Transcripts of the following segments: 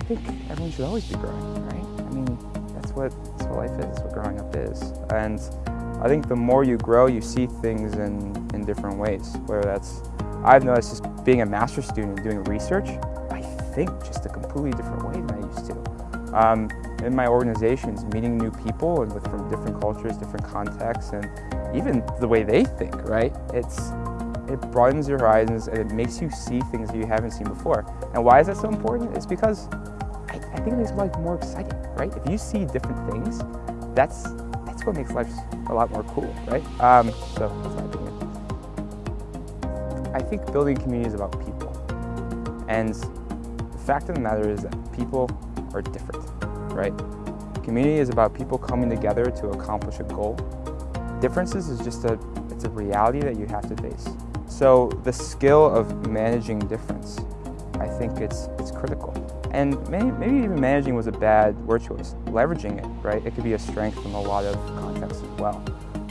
think everyone should always be growing, right? I mean, that's what, that's what life is, what growing up is. And I think the more you grow, you see things in, in different ways, whether that's, I've noticed just being a master's student and doing research, I think just a completely different way than I used to. Um, in my organizations, meeting new people and with from different cultures, different contexts, and even the way they think, right? It's, it broadens your horizons and it makes you see things that you haven't seen before. And why is that so important? It's because I, I think it makes life more exciting, right? If you see different things, that's, that's what makes life a lot more cool, right? Um, so that's my opinion. I think building community is about people. And the fact of the matter is that people are different, right? Community is about people coming together to accomplish a goal. Differences is just a, it's a reality that you have to face. So the skill of managing difference, I think it's, it's critical. And maybe, maybe even managing was a bad word choice. Leveraging it, right? It could be a strength in a lot of contexts as well.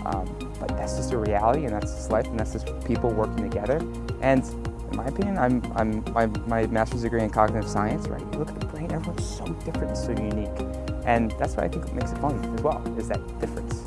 Um, but that's just a reality and that's just life and that's just people working together. And in my opinion, I'm, I'm my, my master's degree in cognitive science, right? You look at the brain, everyone's so different, so unique. And that's what I think makes it fun as well, is that difference.